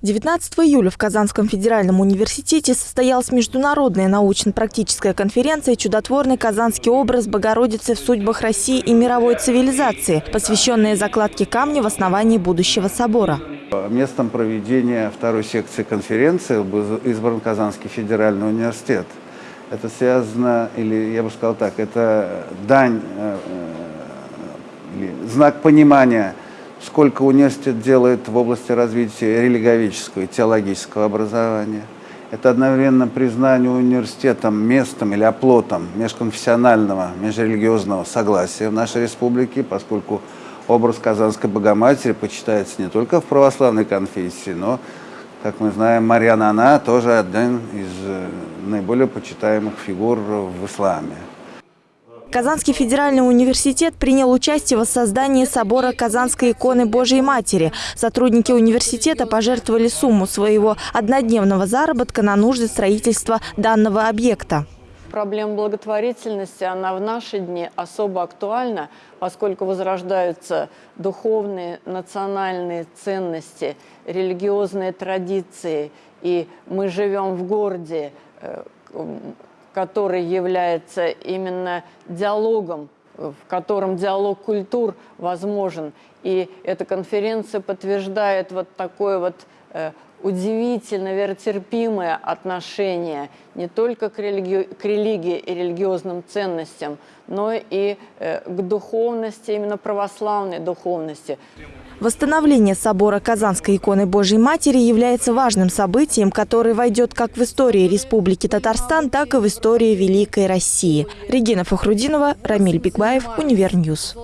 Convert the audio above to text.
19 июля в Казанском федеральном университете состоялась международная научно-практическая конференция «Чудотворный казанский образ Богородицы в судьбах России и мировой цивилизации», посвященная закладке камня в основании будущего собора. Местом проведения второй секции конференции был избран Казанский федеральный университет. Это связано, или я бы сказал так, это дань, э, э, знак понимания – сколько университет делает в области развития религовического и теологического образования. Это одновременно признание университетом местом или оплотом межконфессионального, межрелигиозного согласия в нашей республике, поскольку образ Казанской Богоматери почитается не только в православной конфессии, но, как мы знаем, Марьяна Она тоже один из э, наиболее почитаемых фигур в исламе. Казанский федеральный университет принял участие в воссоздании собора Казанской иконы Божьей Матери. Сотрудники университета пожертвовали сумму своего однодневного заработка на нужды строительства данного объекта. Проблема благотворительности, она в наши дни особо актуальна, поскольку возрождаются духовные, национальные ценности, религиозные традиции. И мы живем в городе, э, который является именно диалогом, в котором диалог культур возможен. И эта конференция подтверждает вот такое вот э, удивительно веротерпимое отношение не только к религи к религии и религиозным ценностям, но и э, к духовности, именно православной духовности. Восстановление собора Казанской иконы Божьей Матери является важным событием, которое войдет как в историю Республики Татарстан, так и в историю Великой России. Регина Фахрудинова, Рамиль Назарбаев, Универньюз.